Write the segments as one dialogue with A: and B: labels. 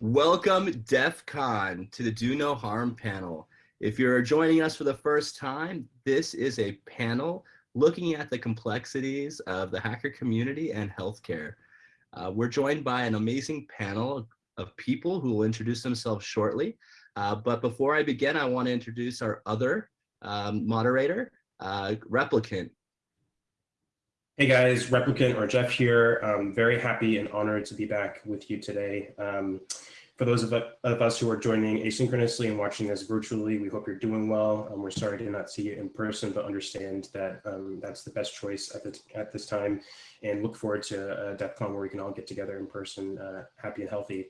A: Welcome DEF CON to the Do No Harm panel. If you're joining us for the first time, this is a panel looking at the complexities of the hacker community and healthcare. Uh, we're joined by an amazing panel of people who will introduce themselves shortly. Uh, but before I begin, I want to introduce our other um, moderator, uh, Replicant.
B: Hey guys, Replicant or Jeff here. I'm very happy and honored to be back with you today. Um, for those of, of, us who are joining asynchronously and watching this virtually, we hope you're doing well. Um, we're sorry to not see you in person, but understand that um, that's the best choice at, the, at this time and look forward to uh, DEF CON where we can all get together in person, uh, happy and healthy.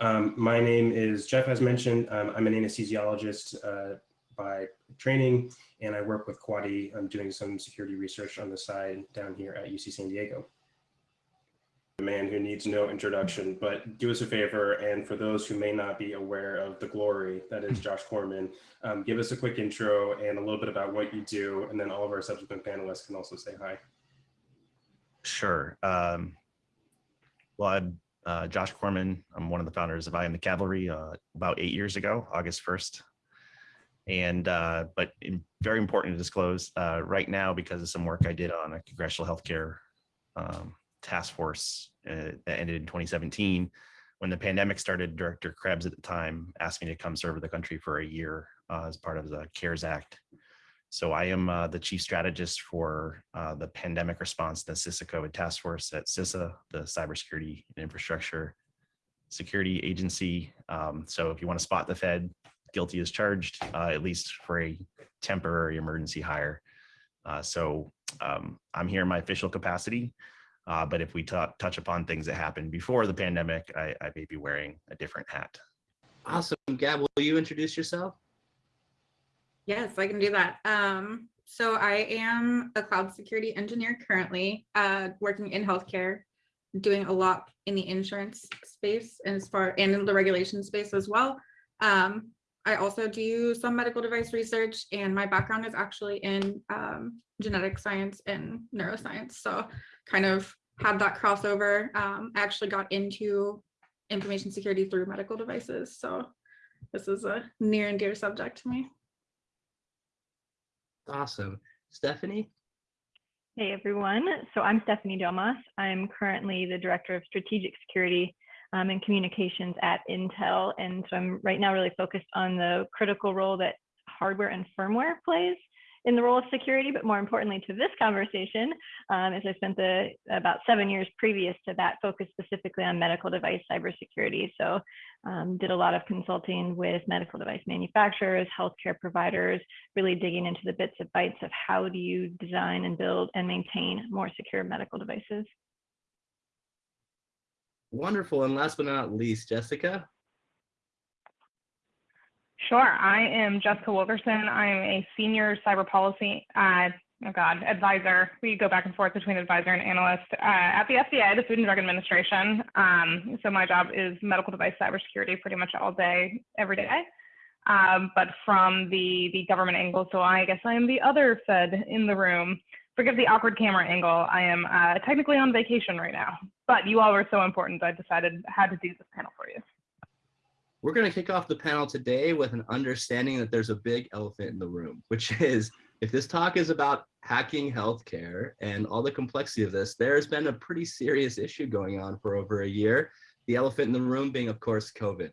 B: Um, my name is Jeff, as mentioned. Um, I'm an anesthesiologist uh, by training, and I work with Quadi. I'm doing some security research on the side down here at UC San Diego. A man who needs no introduction, but do us a favor, and for those who may not be aware of the glory that is Josh Corman, um, give us a quick intro and a little bit about what you do, and then all of our subsequent panelists can also say hi.
C: Sure. Um, well, I'm uh, Josh Corman. I'm one of the founders of I Am the Cavalry uh, about eight years ago, August 1st. And, uh, but very important to disclose uh, right now, because of some work I did on a congressional healthcare um, task force uh, that ended in 2017, when the pandemic started, Director Krebs at the time asked me to come serve the country for a year uh, as part of the CARES Act. So I am uh, the chief strategist for uh, the pandemic response, the CISA COVID task force at CISA, the cybersecurity and infrastructure security agency. Um, so if you want to spot the Fed, guilty as charged, uh, at least for a temporary emergency hire. Uh, so um, I'm here in my official capacity, uh, but if we touch upon things that happened before the pandemic, I, I may be wearing a different hat.
A: Awesome. Gab, will you introduce yourself?
D: Yes, I can do that. Um, so I am a cloud security engineer currently uh, working in healthcare, doing a lot in the insurance space and as far and in the regulation space as well. Um, I also do some medical device research and my background is actually in um, genetic science and neuroscience. So kind of had that crossover. Um, I actually got into information security through medical devices. So this is a near and dear subject to me.
A: Awesome. Stephanie?
E: Hey everyone, so I'm Stephanie Domas. I'm currently the Director of Strategic Security um, and communications at Intel. And so I'm right now really focused on the critical role that hardware and firmware plays in the role of security, but more importantly to this conversation, um, as I spent the about seven years previous to that focused specifically on medical device cybersecurity. So um, did a lot of consulting with medical device manufacturers, healthcare providers, really digging into the bits and bytes of how do you design and build and maintain more secure medical devices.
A: Wonderful. And last but not least, Jessica.
F: Sure. I am Jessica Wilkerson. I'm a senior cyber policy, uh, oh God, advisor. We go back and forth between advisor and analyst uh, at the FDA, the Food and Drug Administration. Um, so my job is medical device cybersecurity pretty much all day, every day. Um, but from the, the government angle, so I guess I am the other Fed in the room forgive the awkward camera angle. I am uh, technically on vacation right now, but you all were so important, I decided had to do this panel for you.
A: We're going to kick off the panel today with an understanding that there's a big elephant in the room, which is if this talk is about hacking healthcare and all the complexity of this, there's been a pretty serious issue going on for over a year. The elephant in the room being, of course, COVID.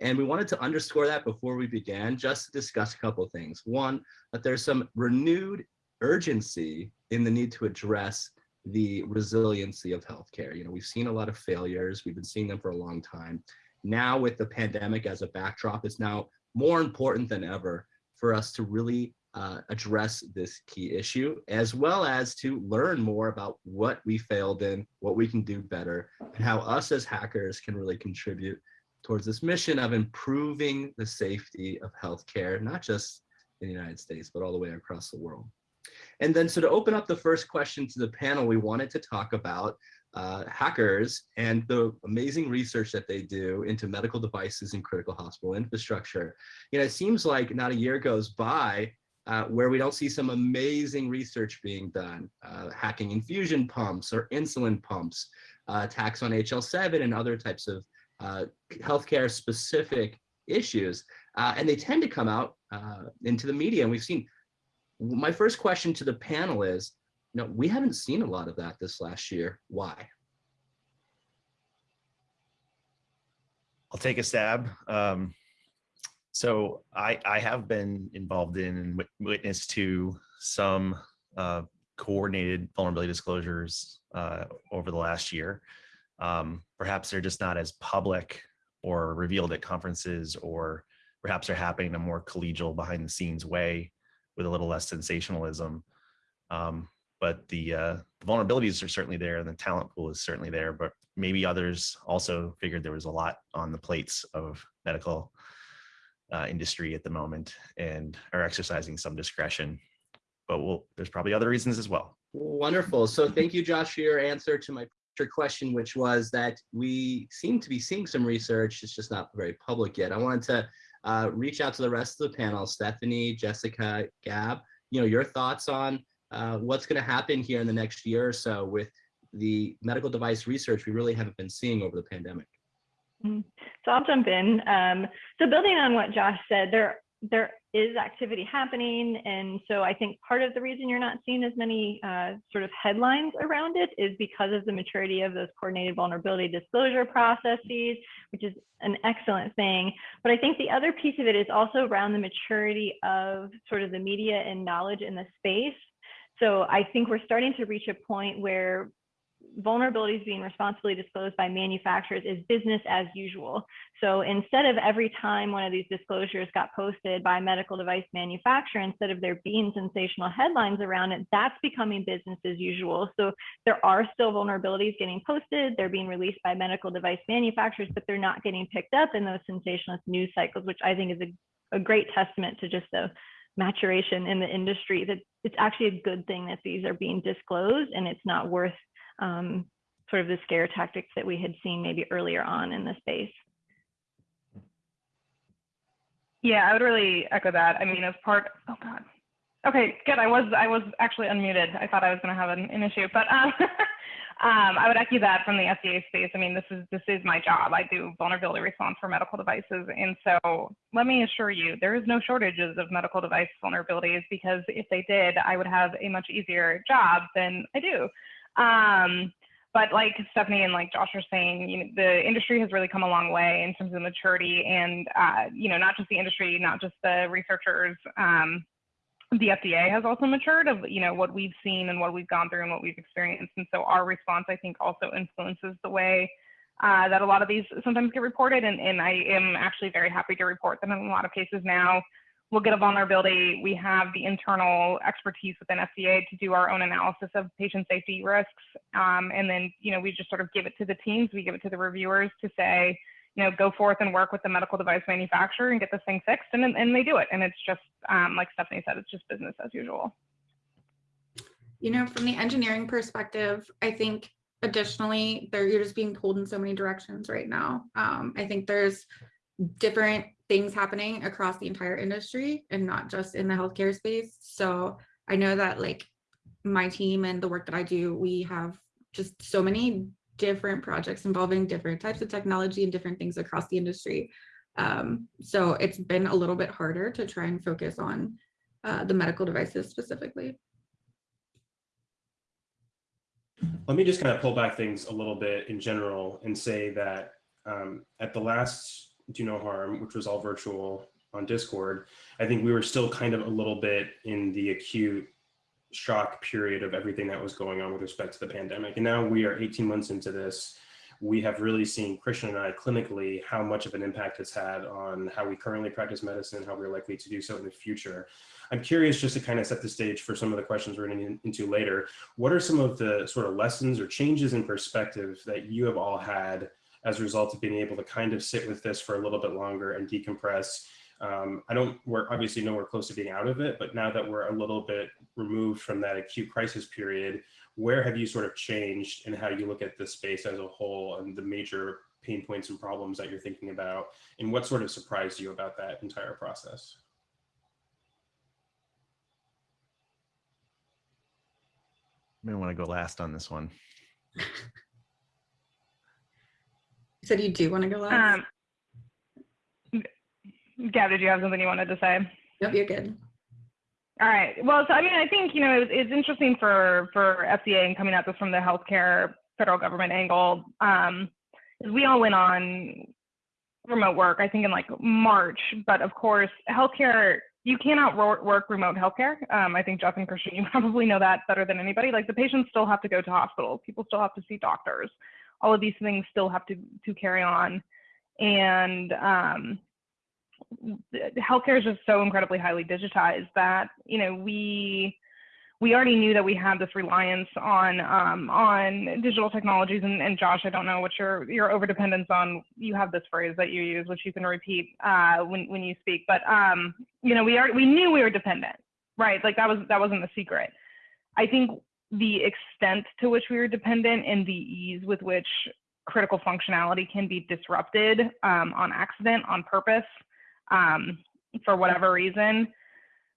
A: And we wanted to underscore that before we began, just to discuss a couple things. One, that there's some renewed urgency in the need to address the resiliency of healthcare. You know, we've seen a lot of failures. We've been seeing them for a long time. Now with the pandemic as a backdrop, it's now more important than ever for us to really uh, address this key issue, as well as to learn more about what we failed in, what we can do better, and how us as hackers can really contribute towards this mission of improving the safety of healthcare, not just in the United States, but all the way across the world. And then so to open up the first question to the panel, we wanted to talk about uh, hackers and the amazing research that they do into medical devices and critical hospital infrastructure. You know, it seems like not a year goes by uh, where we don't see some amazing research being done, uh, hacking infusion pumps or insulin pumps, uh, attacks on HL7 and other types of uh, healthcare specific issues, uh, and they tend to come out into the media. And we've seen. My first question to the panel is, no, we haven't seen a lot of that this last year. Why?
C: I'll take a stab. Um, so I, I have been involved in and witness to some uh, coordinated vulnerability disclosures uh, over the last year. Um, perhaps they're just not as public or revealed at conferences, or perhaps they're happening in a more collegial behind the scenes way with a little less sensationalism. Um, but the, uh, the vulnerabilities are certainly there and the talent pool is certainly there, but maybe others also figured there was a lot on the plates of medical uh, industry at the moment and are exercising some discretion. But we'll, there's probably other reasons as well.
A: Wonderful. So thank you, Josh, for your answer to my question, which was that we seem to be seeing some research. It's just not very public yet. I wanted to uh, reach out to the rest of the panel, Stephanie, Jessica, Gab, you know, your thoughts on uh, what's going to happen here in the next year or so with the medical device research we really haven't been seeing over the pandemic.
E: So I'll jump in. Um, so building on what Josh said, there there is activity happening, and so I think part of the reason you're not seeing as many uh, sort of headlines around it is because of the maturity of those coordinated vulnerability disclosure processes, which is an excellent thing. But I think the other piece of it is also around the maturity of sort of the media and knowledge in the space. So I think we're starting to reach a point where vulnerabilities being responsibly disclosed by manufacturers is business as usual. So instead of every time one of these disclosures got posted by a medical device manufacturer, instead of there being sensational headlines around it, that's becoming business as usual. So there are still vulnerabilities getting posted, they're being released by medical device manufacturers, but they're not getting picked up in those sensationalist news cycles, which I think is a, a great testament to just the maturation in the industry that it's actually a good thing that these are being disclosed and it's not worth um, sort of the scare tactics that we had seen maybe earlier on in the space.
F: Yeah, I would really echo that. I mean, as part, oh God. Okay, good. I was I was actually unmuted. I thought I was going to have an, an issue, but um, um, I would echo that from the FDA space. I mean, this is this is my job. I do vulnerability response for medical devices, and so let me assure you, there is no shortages of medical device vulnerabilities because if they did, I would have a much easier job than I do. Um, but like Stephanie and like Josh are saying, you know, the industry has really come a long way in terms of maturity and, uh, you know, not just the industry, not just the researchers. Um, the FDA has also matured of, you know, what we've seen and what we've gone through and what we've experienced. And so our response, I think, also influences the way uh, that a lot of these sometimes get reported. And, and I am actually very happy to report that in a lot of cases now, we'll get a vulnerability. We have the internal expertise within FDA to do our own analysis of patient safety risks. Um, and then, you know, we just sort of give it to the teams, we give it to the reviewers to say, you know, go forth and work with the medical device manufacturer and get this thing fixed. And, and they do it. And it's just, um, like Stephanie said, it's just business as usual.
D: You know, from the engineering perspective, I think additionally, there you're just being pulled in so many directions right now. Um, I think there's different things happening across the entire industry and not just in the healthcare space. So I know that like my team and the work that I do, we have just so many different projects involving different types of technology and different things across the industry. Um, so it's been a little bit harder to try and focus on uh, the medical devices specifically.
B: Let me just kind of pull back things a little bit in general and say that um, at the last Do No Harm, which was all virtual on Discord, I think we were still kind of a little bit in the acute shock period of everything that was going on with respect to the pandemic. And now we are 18 months into this. We have really seen Christian and I clinically how much of an impact it's had on how we currently practice medicine, how we're likely to do so in the future. I'm curious just to kind of set the stage for some of the questions we're getting into later. What are some of the sort of lessons or changes in perspective that you have all had as a result of being able to kind of sit with this for a little bit longer and decompress? Um, I don't, we're obviously nowhere close to being out of it, but now that we're a little bit removed from that acute crisis period, where have you sort of changed in how you look at the space as a whole and the major pain points and problems that you're thinking about? And what sort of surprised you about that entire process?
C: I may want to go last on this one.
D: Said you do want to go last?
F: Um, Gab, did you have something you wanted to say?
D: Nope, you're good.
F: All right. Well, so I mean, I think you know it's, it's interesting for for FDA and coming at this from the healthcare federal government angle. Um, we all went on remote work, I think in like March, but of course, healthcare you cannot work remote healthcare. Um, I think Jeff and Christian, you probably know that better than anybody. Like the patients still have to go to hospitals, people still have to see doctors. All of these things still have to to carry on, and um, healthcare is just so incredibly highly digitized that you know we we already knew that we had this reliance on um, on digital technologies and, and, Josh, I don't know what your your overdependence on. You have this phrase that you use, which you can repeat uh, when when you speak. But um, you know, we are we knew we were dependent, right? Like that was that wasn't the secret. I think the extent to which we were dependent and the ease with which critical functionality can be disrupted um, on accident, on purpose, um, for whatever reason,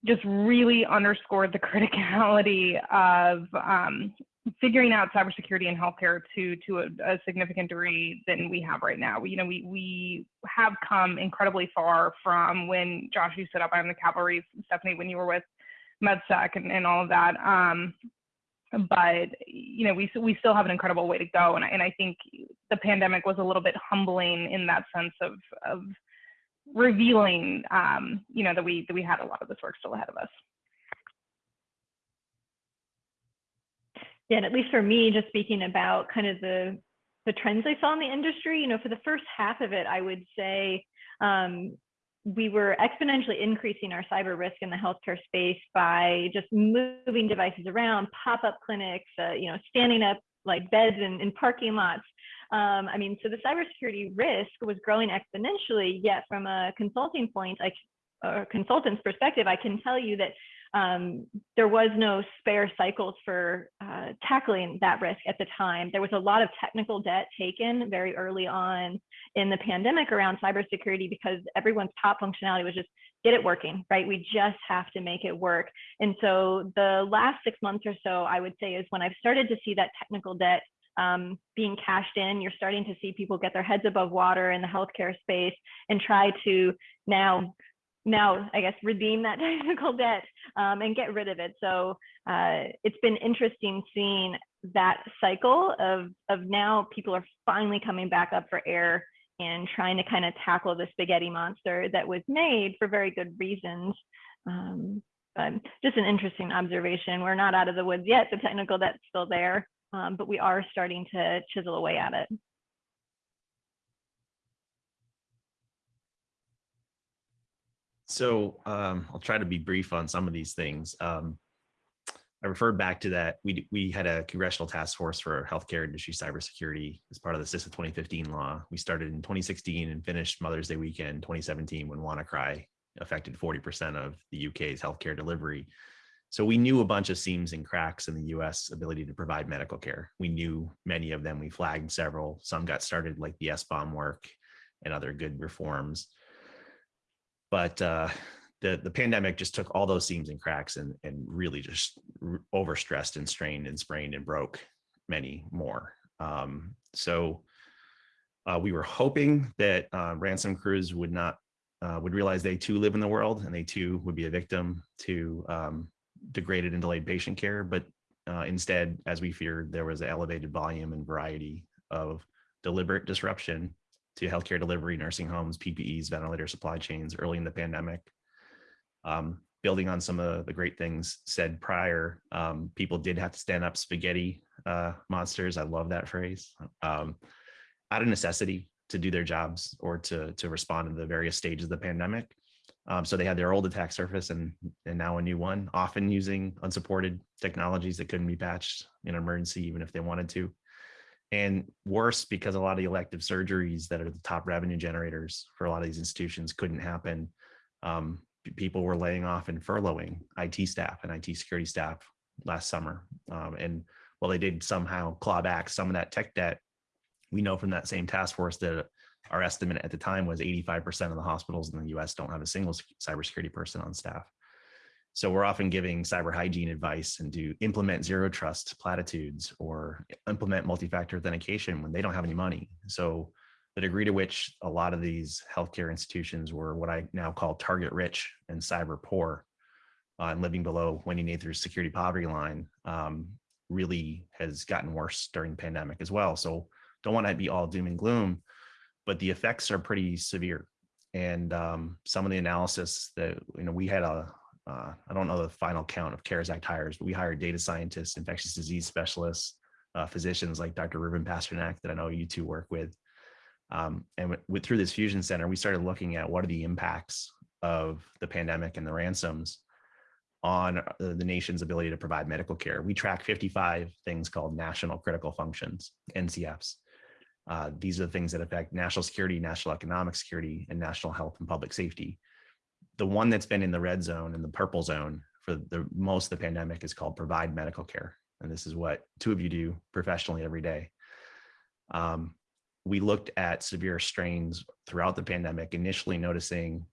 F: just really underscored the criticality of um, figuring out cybersecurity in healthcare to to a, a, significant degree than we have right now. You know, we we have come incredibly far from when Josh you set up on the cavalry, Stephanie, when you were with MedSec and, and all of that. Um, but you know, we we still have an incredible way to go, and and I think the pandemic was a little bit humbling in that sense of of revealing, um, you know, that we that we had a lot of this work still ahead of us.
E: Yeah, and at least for me, just speaking about kind of the the trends I saw in the industry, you know, for the first half of it, I would say um, we were exponentially increasing our cyber risk in the healthcare space by just moving devices around, pop-up clinics, uh, you know, standing up like beds in, in parking lots, um, I mean, so the cybersecurity risk was growing exponentially, yet from a consulting point, like a consultant's perspective, I can tell you that um, there was no spare cycles for uh, tackling that risk at the time. There was a lot of technical debt taken very early on in the pandemic around cybersecurity because everyone's top functionality was just get it working, right? We just have to make it work. And so the last six months or so, I would say, is when I've started to see that technical debt um, being cashed in. You're starting to see people get their heads above water in the healthcare space and try to now, now I guess redeem that technical debt um, and get rid of it. So uh, it's been interesting seeing that cycle of of now people are finally coming back up for air and trying to kind of tackle the spaghetti monster that was made for very good reasons. Um, but just an interesting observation. We're not out of the woods yet. The technical debt's still there um, but we are starting to chisel away at it.
C: So um, I'll try to be brief on some of these things. Um, I referred back to that. We, we had a congressional task force for healthcare industry cybersecurity as part of the CISA 2015 law. We started in 2016 and finished Mother's Day weekend 2017 when WannaCry affected 40% of the UK's healthcare delivery. So we knew a bunch of seams and cracks in the US ability to provide medical care. We knew many of them, we flagged several, some got started like the SBOM work and other good reforms. But uh, the, the pandemic just took all those seams and cracks and, and really just overstressed and strained and sprained and broke many more. Um, so uh, we were hoping that uh, ransom crews would not uh, would realize they too live in the world and they too would be a victim to um, degraded and delayed patient care, but uh, instead, as we feared, there was an elevated volume and variety of deliberate disruption to healthcare delivery, nursing homes, PPEs, ventilator supply chains early in the pandemic. Um, building on some of the great things said prior, um, people did have to stand up spaghetti uh, monsters. I love that phrase. Um, out of necessity to do their jobs or to, to respond to the various stages of the pandemic. Um, so they had their old attack surface and, and now a new one, often using unsupported technologies that couldn't be patched in emergency, even if they wanted to. And worse, because a lot of elective surgeries that are the top revenue generators for a lot of these institutions couldn't happen. Um, people were laying off and furloughing IT staff and IT security staff last summer. Um, and while they did somehow claw back some of that tech debt, we know from that same task force that our estimate at the time was 85% of the hospitals in the US don't have a single cybersecurity person on staff. So we're often giving cyber hygiene advice and to implement zero trust platitudes or implement multi-factor authentication when they don't have any money. So the degree to which a lot of these healthcare institutions were what I now call target rich and cyber poor uh, and living below Wendy Nather's security poverty line um, really has gotten worse during the pandemic as well. So don't want to be all doom and gloom, but the effects are pretty severe. And um, some of the analysis that, you know, we had a, uh, I don't know the final count of CARES Act hires, but we hired data scientists, infectious disease specialists, uh, physicians like Dr. Ruben Pasternak that I know you two work with. Um, and with, through this fusion center, we started looking at what are the impacts of the pandemic and the ransoms on uh, the nation's ability to provide medical care. We track 55 things called national critical functions, NCFs. Uh, these are the things that affect national security, national economic security, and national health and public safety. The one that's been in the red zone and the purple zone for the most of the pandemic is called provide medical care. And this is what two of you do professionally every day. Um, we looked at severe strains throughout the pandemic, initially noticing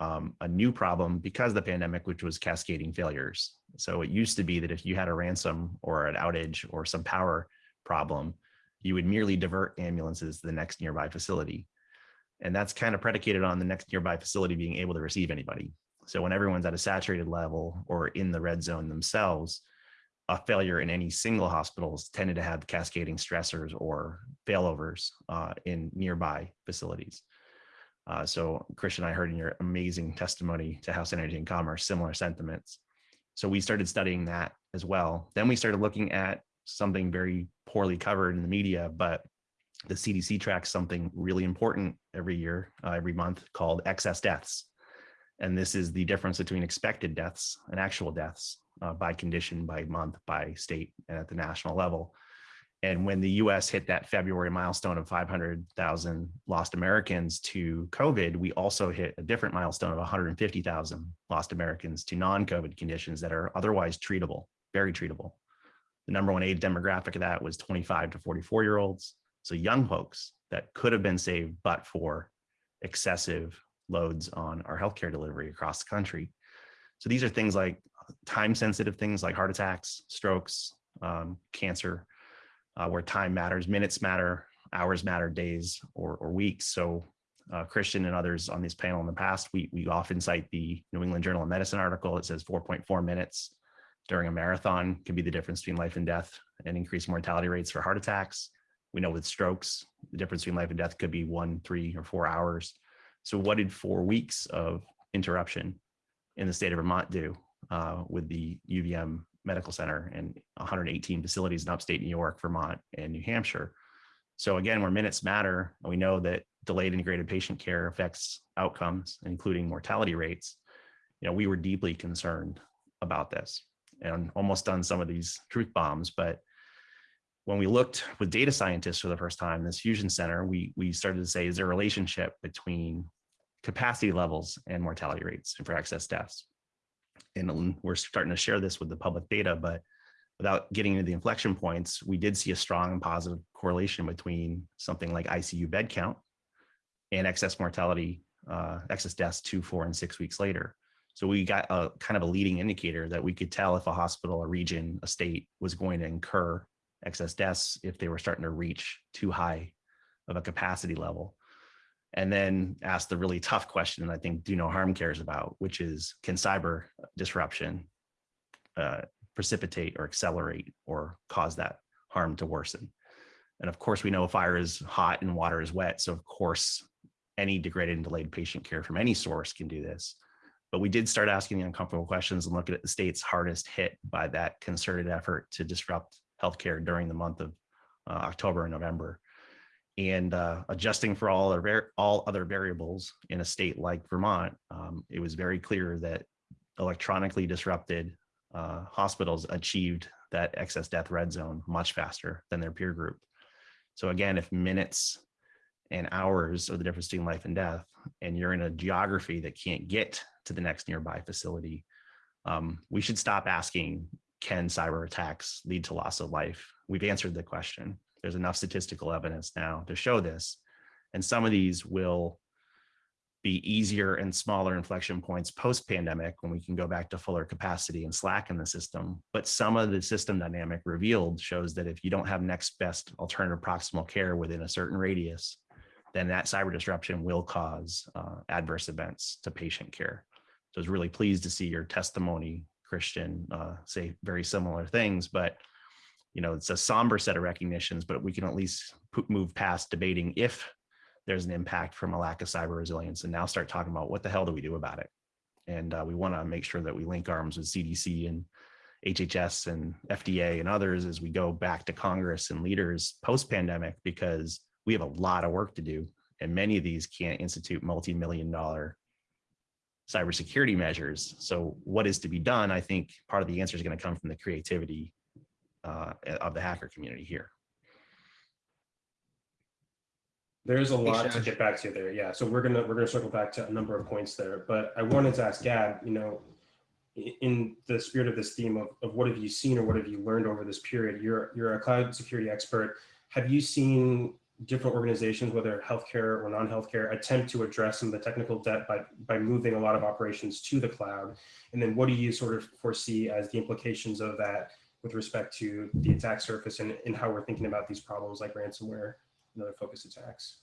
C: um, a new problem because of the pandemic, which was cascading failures. So it used to be that if you had a ransom or an outage or some power problem, you would merely divert ambulances to the next nearby facility. And that's kind of predicated on the next nearby facility being able to receive anybody. So when everyone's at a saturated level or in the red zone themselves, a failure in any single hospitals tended to have cascading stressors or failovers uh, in nearby facilities. Uh, so Christian, I heard in your amazing testimony to House Energy and Commerce, similar sentiments. So we started studying that as well. Then we started looking at something very poorly covered in the media, but the CDC tracks something really important every year, uh, every month called excess deaths. And this is the difference between expected deaths and actual deaths uh, by condition, by month, by state, and at the national level. And when the US hit that February milestone of 500,000 lost Americans to COVID, we also hit a different milestone of 150,000 lost Americans to non-COVID conditions that are otherwise treatable, very treatable. The number one age demographic of that was 25 to 44 year olds. So young folks that could have been saved, but for excessive loads on our healthcare delivery across the country. So these are things like time sensitive things like heart attacks, strokes, um, cancer, uh, where time matters, minutes matter, hours matter, days or, or weeks. So uh, Christian and others on this panel in the past, we, we often cite the New England Journal of Medicine article. that says 4.4 minutes during a marathon can be the difference between life and death and increased mortality rates for heart attacks. We know with strokes, the difference between life and death could be one, three, or four hours. So what did four weeks of interruption in the state of Vermont do uh, with the UVM Medical Center and 118 facilities in upstate New York, Vermont, and New Hampshire. So again, where minutes matter, we know that delayed integrated patient care affects outcomes, including mortality rates. You know, we were deeply concerned about this and almost done some of these truth bombs. But when we looked with data scientists for the first time, this fusion center, we, we started to say, is there a relationship between capacity levels and mortality rates and for excess deaths? and we're starting to share this with the public data, but without getting into the inflection points, we did see a strong and positive correlation between something like ICU bed count and excess mortality, uh, excess deaths two, four, and six weeks later. So we got a kind of a leading indicator that we could tell if a hospital, a region, a state was going to incur excess deaths if they were starting to reach too high of a capacity level and then ask the really tough question that I think Do No Harm cares about, which is can cyber disruption uh, precipitate or accelerate or cause that harm to worsen? And of course, we know fire is hot and water is wet. So of course, any degraded and delayed patient care from any source can do this. But we did start asking the uncomfortable questions and look at the states hardest hit by that concerted effort to disrupt healthcare during the month of uh, October and November and uh, adjusting for all other, all other variables in a state like Vermont, um, it was very clear that electronically disrupted uh, hospitals achieved that excess death red zone much faster than their peer group. So again, if minutes and hours are the difference between life and death, and you're in a geography that can't get to the next nearby facility, um, we should stop asking, can cyber attacks lead to loss of life? We've answered the question. There's enough statistical evidence now to show this. And some of these will be easier and smaller inflection points post pandemic when we can go back to fuller capacity and slack in the system. But some of the system dynamic revealed shows that if you don't have next best alternative proximal care within a certain radius, then that cyber disruption will cause uh, adverse events to patient care. So I was really pleased to see your testimony, Christian, uh, say very similar things, but you know, it's a somber set of recognitions, but we can at least move past debating if there's an impact from a lack of cyber resilience and now start talking about what the hell do we do about it? And uh, we want to make sure that we link arms with CDC and HHS and FDA and others as we go back to Congress and leaders post-pandemic because we have a lot of work to do and many of these can't institute multi-million dollar cybersecurity measures. So what is to be done? I think part of the answer is going to come from the creativity uh, of the hacker community here.
B: There's a lot to get back to there. Yeah. So we're gonna we're gonna circle back to a number of points there. But I wanted to ask Gab, you know, in the spirit of this theme of, of what have you seen or what have you learned over this period? You're you're a cloud security expert. Have you seen different organizations, whether healthcare or non-healthcare, attempt to address some of the technical debt by by moving a lot of operations to the cloud? And then what do you sort of foresee as the implications of that with respect to the attack surface and, and how we're thinking about these problems like ransomware and other focus attacks?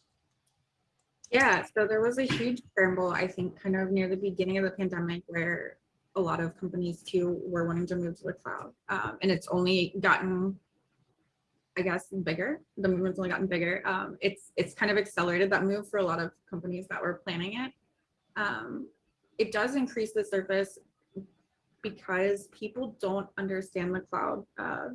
D: Yeah, so there was a huge scramble, I think, kind of near the beginning of the pandemic where a lot of companies too were wanting to move to the cloud. Um, and it's only gotten, I guess, bigger. The movement's only gotten bigger. Um, it's it's kind of accelerated that move for a lot of companies that were planning it. Um, it does increase the surface because people don't understand the cloud uh,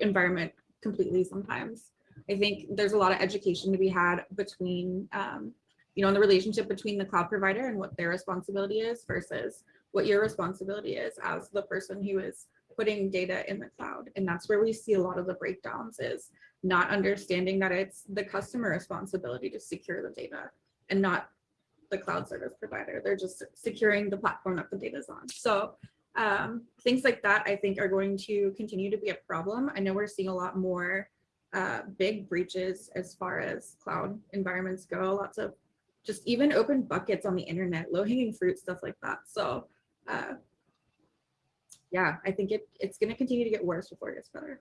D: environment completely sometimes. I think there's a lot of education to be had between, um, you know, in the relationship between the cloud provider and what their responsibility is versus what your responsibility is as the person who is putting data in the cloud. And that's where we see a lot of the breakdowns is not understanding that it's the customer responsibility to secure the data and not the cloud service provider. They're just securing the platform that the data is on. So um, things like that, I think, are going to continue to be a problem. I know we're seeing a lot more uh, big breaches as far as cloud environments go. Lots of just even open buckets on the internet, low hanging fruit, stuff like that. So uh, yeah, I think it, it's going to continue to get worse before it gets better.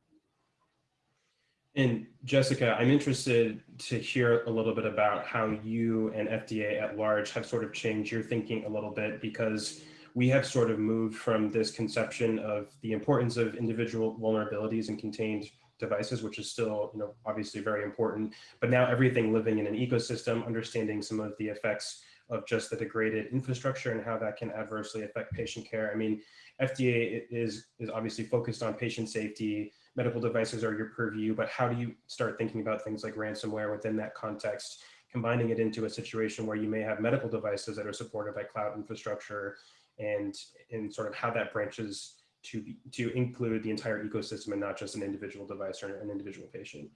B: And Jessica, I'm interested to hear a little bit about how you and FDA at large have sort of changed your thinking a little bit because we have sort of moved from this conception of the importance of individual vulnerabilities and contained devices, which is still, you know, obviously very important, but now everything living in an ecosystem, understanding some of the effects of just the degraded infrastructure and how that can adversely affect patient care. I mean, FDA is is obviously focused on patient safety. Medical devices are your purview, but how do you start thinking about things like ransomware within that context, combining it into a situation where you may have medical devices that are supported by cloud infrastructure and and sort of how that branches to be, to include the entire ecosystem and not just an individual device or an individual patient.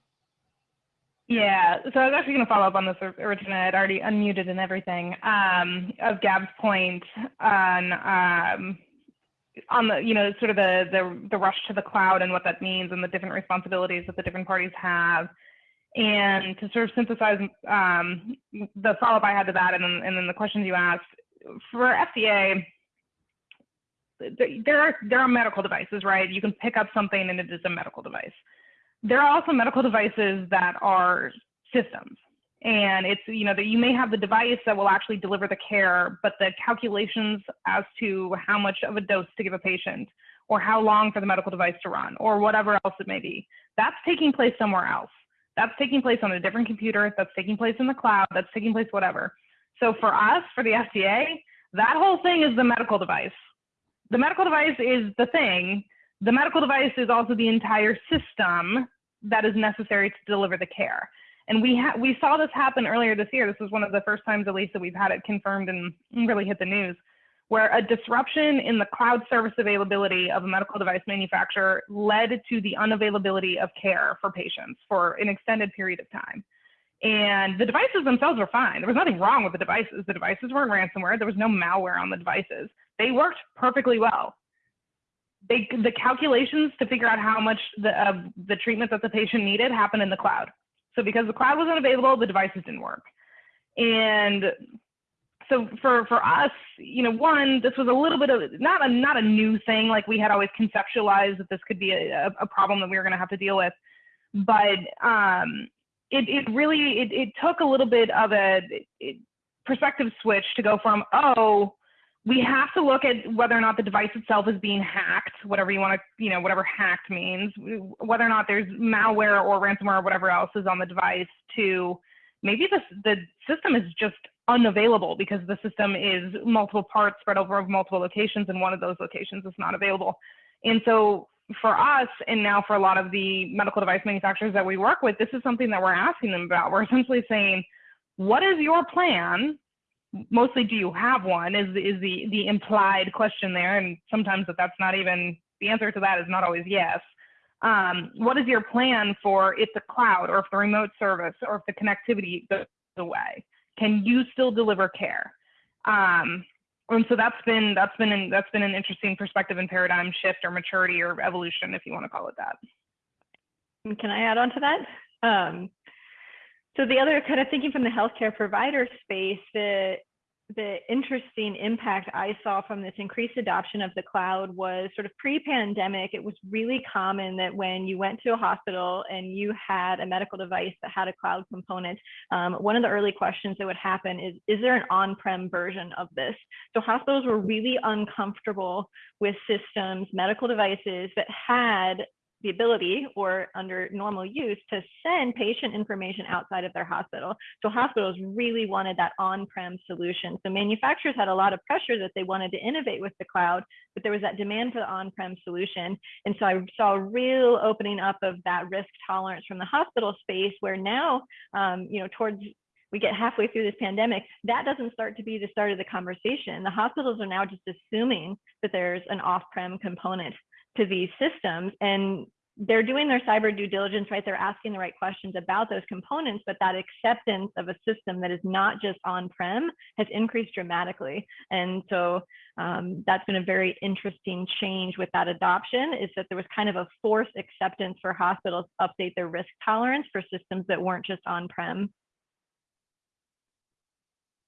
F: Yeah, so I was actually going to follow up on this originally. I'd already unmuted and everything. Um, of Gab's point on um, on the you know sort of the, the the rush to the cloud and what that means and the different responsibilities that the different parties have, and to sort of synthesize um, the follow up I had to that and then, and then the questions you asked for FDA. There are there are medical devices, right? You can pick up something and it is a medical device there are also medical devices that are systems and it's you know that you may have the device that will actually deliver the care but the calculations as to how much of a dose to give a patient or how long for the medical device to run or whatever else it may be that's taking place somewhere else. That's taking place on a different computer. That's taking place in the cloud. That's taking place whatever. So for us for the fda that whole thing is the medical device. The medical device is the thing. The medical device is also the entire system that is necessary to deliver the care. And we ha- we saw this happen earlier this year. This was one of the first times, at least, that we've had it confirmed and really hit the news, where a disruption in the cloud service availability of a medical device manufacturer led to the unavailability of care for patients for an extended period of time. And the devices themselves were fine. There was nothing wrong with the devices. The devices weren't ransomware. There was no malware on the devices. They worked perfectly well they the calculations to figure out how much the uh, the treatment that the patient needed happened in the cloud. So because the cloud wasn't available, the devices didn't work. And so for for us, you know, one, this was a little bit of not a not a new thing. Like we had always conceptualized that this could be a, a problem that we were going to have to deal with, but um, it, it really, it, it took a little bit of a it, perspective switch to go from, oh, we have to look at whether or not the device itself is being hacked, whatever you want to, you know, whatever hacked means, whether or not there's malware or ransomware or whatever else is on the device to maybe the, the system is just unavailable because the system is multiple parts spread over multiple locations and one of those locations is not available. And so for us, and now for a lot of the medical device manufacturers that we work with, this is something that we're asking them about. We're essentially saying, what is your plan mostly do you have one is is the the implied question there. And sometimes that that's not even the answer to that is not always yes. Um, what is your plan for if the cloud or if the remote service or if the connectivity goes away? Can you still deliver care? Um, and so that's been that's been an, that's been an interesting perspective and paradigm shift or maturity or evolution if you want to call it that.
E: Can i add on to that? Um, so the other kind of thinking from the healthcare provider space, the the interesting impact I saw from this increased adoption of the cloud was sort of pre-pandemic. It was really common that when you went to a hospital and you had a medical device that had a cloud component, um, one of the early questions that would happen is, is there an on-prem version of this? So hospitals were really uncomfortable with systems, medical devices that had the ability or under normal use to send patient information outside of their hospital. So hospitals really wanted that on-prem solution. So manufacturers had a lot of pressure that they wanted to innovate with the cloud, but there was that demand for the on-prem solution. And so I saw a real opening up of that risk tolerance from the hospital space where now, um, you know, towards we get halfway through this pandemic, that doesn't start to be the start of the conversation. The hospitals are now just assuming that there's an off-prem component to these systems and they're doing their cyber due diligence, right? They're asking the right questions about those components, but that acceptance of a system that is not just on-prem has increased dramatically. And so um, that's been a very interesting change with that adoption is that there was kind of a forced acceptance for hospitals to update their risk tolerance for systems that weren't just on-prem.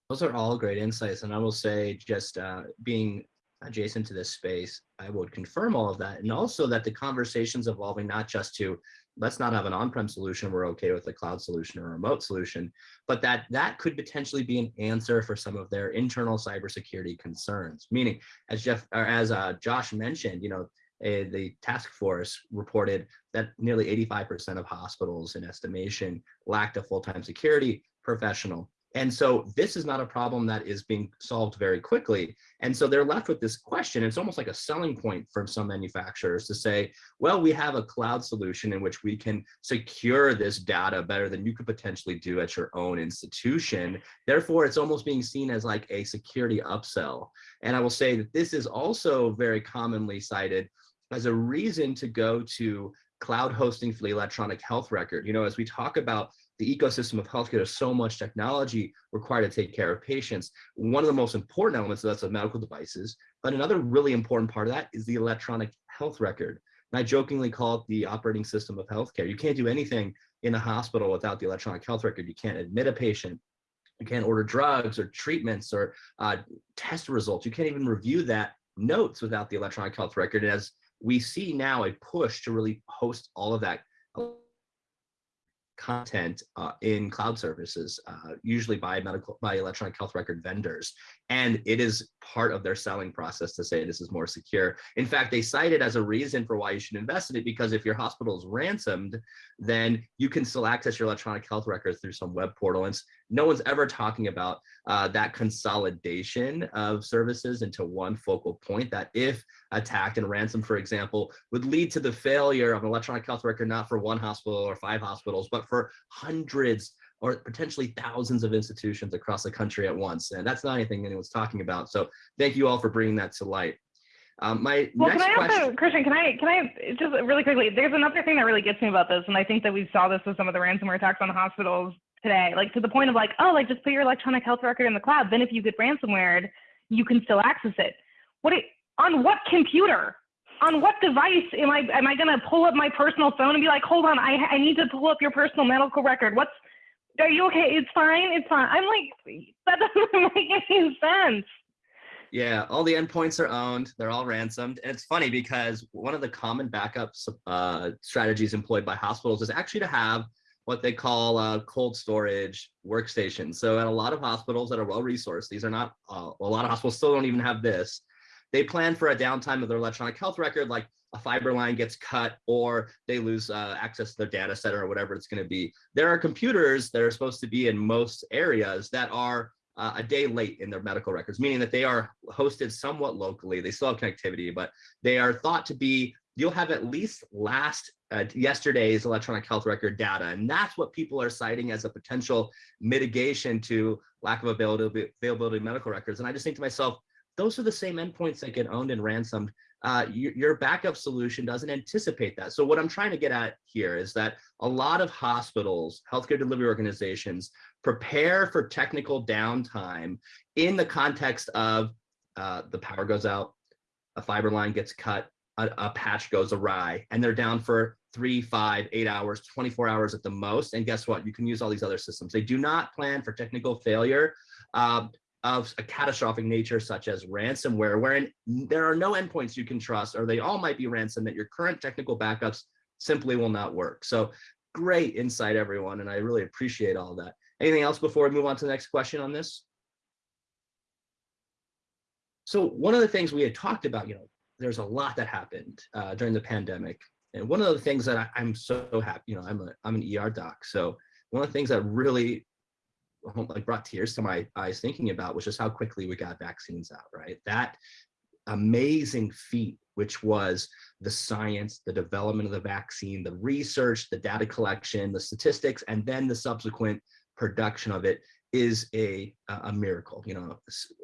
A: Those are all great insights. And I will say just uh, being adjacent to this space, I would confirm all of that. And also that the conversation's evolving not just to let's not have an on-prem solution, we're okay with a cloud solution or a remote solution, but that that could potentially be an answer for some of their internal cybersecurity concerns. Meaning, as Jeff or as uh, Josh mentioned, you know, a, the task force reported that nearly 85% of hospitals in estimation lacked a full-time security professional. And so this is not a problem that is being solved very quickly. And so they're left with this question. It's almost like a selling point for some manufacturers to say, well, we have a cloud solution in which we can secure this data better than you could potentially do at your own institution. Therefore, it's almost being seen as like a security upsell. And I will say that this is also very commonly cited as a reason to go to cloud hosting for the electronic health record. You know, as we talk about the ecosystem of healthcare, there's so much technology required to take care of patients. One of the most important elements of that's the medical devices, but another really important part of that is the electronic health record. And I jokingly call it the operating system of healthcare. You can't do anything in a hospital without the electronic health record. You can't admit a patient. You can't order drugs or treatments or uh, test results. You can't even review that notes without the electronic health record. And as we see now a push to really host all of that content uh, in cloud services, uh, usually by medical, by electronic health record vendors. And it is part of their selling process to say this is more secure. In fact, they cite it as a reason for why you should invest in it, because if your hospital is ransomed, then you can still access your electronic health records through some web portal. And no one's ever talking about uh, that consolidation of services into one focal point that if attacked and ransom, for example, would lead to the failure of an electronic health record, not for one hospital or five hospitals, but for hundreds or potentially thousands of institutions across the country at once. And that's not anything anyone's talking about. So thank you all for bringing that to light. Um, my
F: well,
A: next
F: can I
A: question.
F: also, Christian, can I, can I just really quickly, there's another thing that really gets me about this. And I think that we saw this with some of the ransomware attacks on hospitals today, like to the point of like, oh, like just put your electronic health record in the cloud. Then if you get ransomware, you can still access it. What, it, on what computer? On what device am I, am I to pull up my personal phone and be like, hold on, I, I need to pull up your personal medical record. What's, are you okay? It's fine. It's fine. I'm like, that doesn't make any sense.
A: Yeah, all the endpoints are owned. They're all ransomed. And it's funny because one of the common backup uh, strategies employed by hospitals is actually to have what they call uh, cold storage workstations. So at a lot of hospitals that are well resourced, these are not, uh, a lot of hospitals still don't even have this. They plan for a downtime of their electronic health record, like a fiber line gets cut or they lose uh, access to their data center or whatever it's going to be. There are computers that are supposed to be in most areas that are uh, a day late in their medical records, meaning that they are hosted somewhat locally. They still have connectivity, but they are thought to be, you'll have at least last uh, yesterday's electronic health record data. And that's what people are citing as a potential mitigation to lack of availability, availability of medical records. And I just think to myself, those are the same endpoints that get owned and ransomed. Uh, your, your backup solution doesn't anticipate that. So what I'm trying to get at here is that a lot of hospitals, healthcare delivery organizations prepare for technical downtime in the context of uh, the power goes out, a fiber line gets cut, a, a, patch goes awry, and they're down for three, five, eight hours, 24 hours at the most. And guess what? You can use all these other systems. They do not plan for technical failure. Um, of a catastrophic nature such as ransomware, wherein there are no endpoints you can trust, or they all might be ransom that your current technical backups simply will not work. So great insight, everyone, and I really appreciate all that. Anything else before we move on to the next question on this? So one of the things we had talked about, you know, there's a lot that happened uh, during the pandemic. And one of the things that I, am so happy, you know, I'm a I'm an ER doc. So one of the things that really like brought tears to my eyes thinking about was just how quickly we got vaccines out, right? That amazing feat, which was the science, the development of the vaccine, the research, the data collection, the statistics, and then the subsequent production of it is a, a miracle, you know,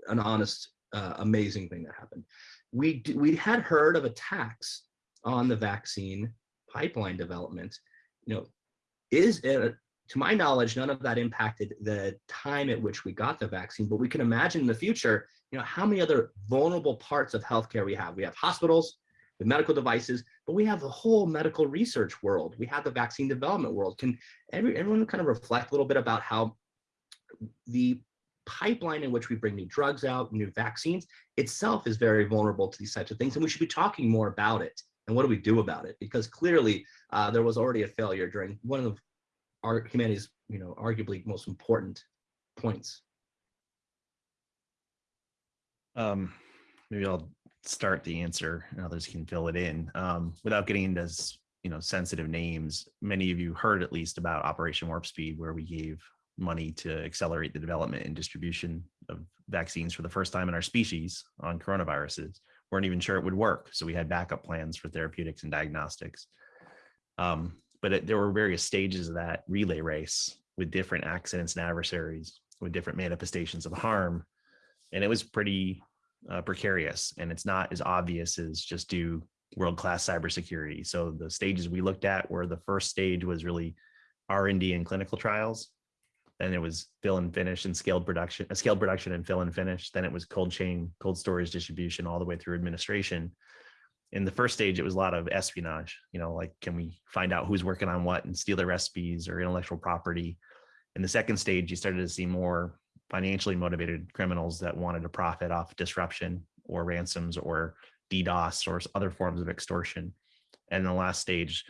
A: an honest, uh, amazing thing that happened. We, we had heard of attacks on the vaccine pipeline development, you know, is it to my knowledge, none of that impacted the time at which we got the vaccine, but we can imagine in the future, you know, how many other vulnerable parts of healthcare we have. We have hospitals, the medical devices, but we have the whole medical research world. We have the vaccine development world. Can every, everyone kind of reflect a little bit about how the pipeline in which we bring new drugs out, new vaccines itself is very vulnerable to these types of things. And we should be talking more about it. And what do we do about it? Because clearly uh, there was already a failure during one of our humanity's, you know, arguably most important points.
C: Um, maybe I'll start the answer and others can fill it in. Um, without getting into you know sensitive names, many of you heard at least about Operation Warp Speed, where we gave money to accelerate the development and distribution of vaccines for the first time in our species on coronaviruses. We weren't even sure it would work, so we had backup plans for therapeutics and diagnostics. Um, but it, there were various stages of that relay race with different accidents and adversaries with different manifestations of harm. And it was pretty uh, precarious and it's not as obvious as just do world-class cybersecurity. So the stages we looked at were the first stage was really R&D and clinical trials. Then it was fill and finish and scaled production, a uh, scaled production and fill and finish. Then it was cold chain, cold storage distribution, all the way through administration in the first stage, it was a lot of espionage, you know, like, can we find out who's working on what and steal their recipes or intellectual property? In the second stage, you started to see more financially motivated criminals that wanted to profit off disruption or ransoms or DDoS or other forms of extortion. And the last stage,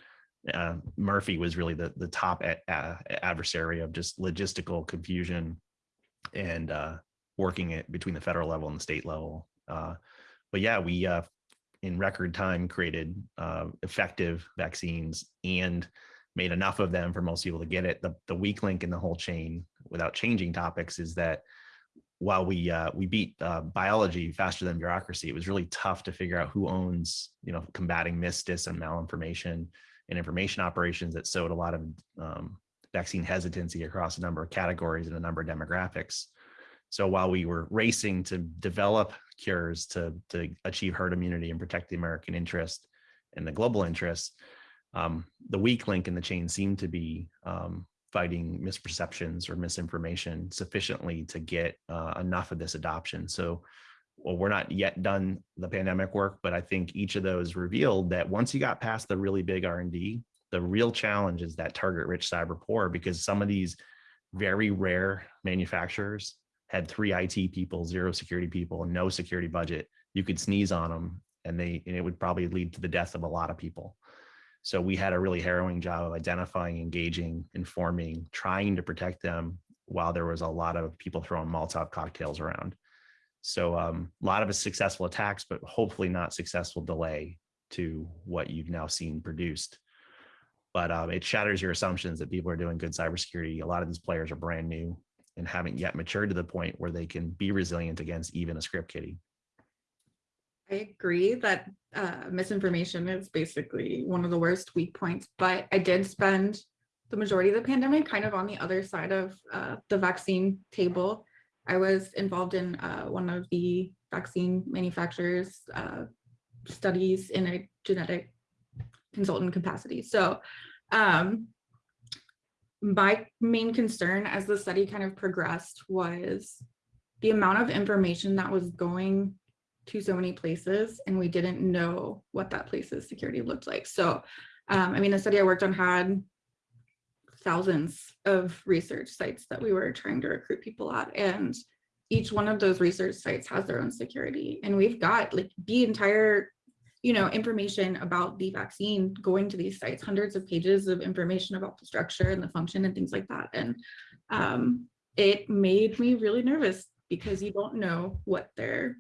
C: uh, Murphy was really the, the top adversary of just logistical confusion and uh, working it between the federal level and the state level. Uh, but yeah, we uh, in record time created uh, effective vaccines and made enough of them for most people to get it. The, the weak link in the whole chain without changing topics is that while we uh, we beat uh, biology faster than bureaucracy, it was really tough to figure out who owns, you know, combating misdis and malinformation and information operations that sowed a lot of um, vaccine hesitancy across a number of categories and a number of demographics. So while we were racing to develop cures to, to achieve herd immunity and protect the American interest and the global interest, um, the weak link in the chain seemed to be um, fighting misperceptions or misinformation sufficiently to get uh, enough of this adoption. So well, we're not yet done the pandemic work, but I think each of those revealed that once you got past the really big R&D, the real challenge is that target rich cyber poor because some of these very rare manufacturers had three IT people, zero security people, no security budget, you could sneeze on them and they and it would probably lead to the death of a lot of people. So we had a really harrowing job of identifying, engaging, informing, trying to protect them while there was a lot of people throwing Molotov cocktails around. So um, a lot of successful attacks, but hopefully not successful delay to what you've now seen produced. But um, it shatters your assumptions that people are doing good cybersecurity. A lot of these players are brand new and haven't yet matured to the point where they can be resilient against even a script kiddie.
D: I agree that uh, misinformation is basically one of the worst weak points, but I did spend the majority of the pandemic kind of on the other side of uh, the vaccine table. I was involved in uh, one of the vaccine manufacturers uh, studies in a genetic consultant capacity. So um, my main concern as the study kind of progressed was the amount of information that was going to so many places and we didn't know what that place's security looked like. So, um, I mean, the study I worked on had thousands of research sites that we were trying to recruit people at and each one of those research sites has their own security. And we've got like the entire you know information about the vaccine going to these sites hundreds of pages of information about the structure and the function and things like that. And um, it made me really nervous because you don't know what their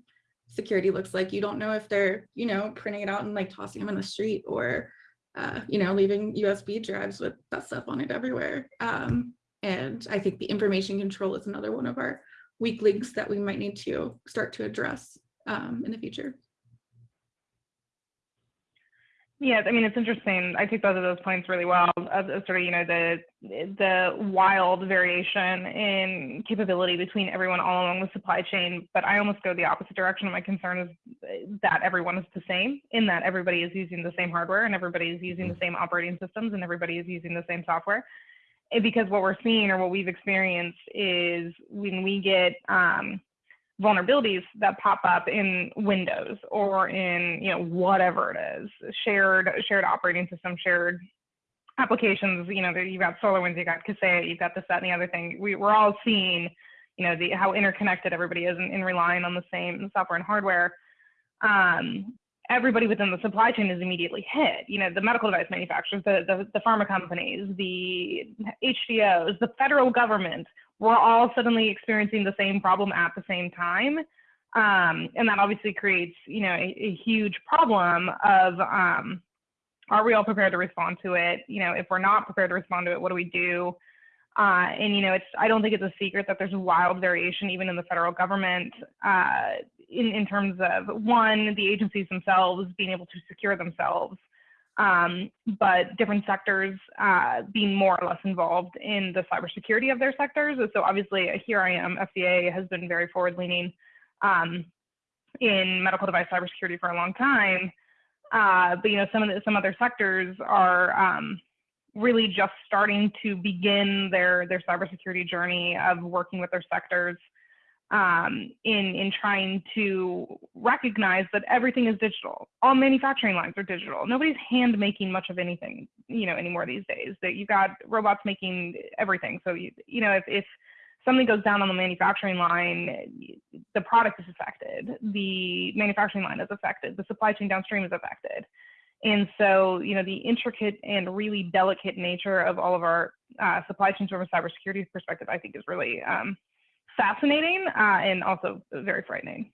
D: security looks like. You don't know if they're you know printing it out and like tossing them in the street or uh, you know, leaving USB drives with that stuff on it everywhere. Um, and I think the information control is another one of our weak links that we might need to start to address um, in the future.
F: Yeah, I mean, it's interesting. I take both of those points really well. Of, of sort of, you know, the the wild variation in capability between everyone all along the supply chain. But I almost go the opposite direction. My concern is that everyone is the same, in that everybody is using the same hardware and everybody is using the same operating systems and everybody is using the same software. Because what we're seeing or what we've experienced is when we get um, vulnerabilities that pop up in Windows or in you know whatever it is, shared shared operating system, shared applications. You know, you've got SolarWinds, you've got Kaseya, you've got this, that, and the other thing. We, we're all seeing you know the how interconnected everybody is and, relying on the same software and hardware. Um, everybody within the supply chain is immediately hit. You know, the medical device manufacturers, the, the, the pharma companies, the HCOs, the federal government, we're all suddenly experiencing the same problem at the same time. Um, and that obviously creates, you know, a, a huge problem of um, are we all prepared to respond to it? You know, if we're not prepared to respond to it, what do we do? Uh, and you know, it's I don't think it's a secret that there's wild variation even in the federal government uh, in in terms of one the agencies themselves being able to secure themselves, um, but different sectors uh, being more or less involved in the cybersecurity of their sectors. So obviously, here I am, FDA has been very forward-leaning um, in medical device cybersecurity for a long time. Uh, but you know, some of the, some other sectors are um, really just starting to begin their their cybersecurity journey of working with their sectors um, in in trying to recognize that everything is digital. All manufacturing lines are digital. Nobody's hand making much of anything, you know, anymore these days. That you've got robots making everything. So you you know if if something goes down on the manufacturing line, the product is affected. The manufacturing line is affected. The supply chain downstream is affected. And so, you know, the intricate and really delicate nature of all of our uh, supply chains from a cybersecurity perspective, I think is really um, fascinating uh, and also very frightening.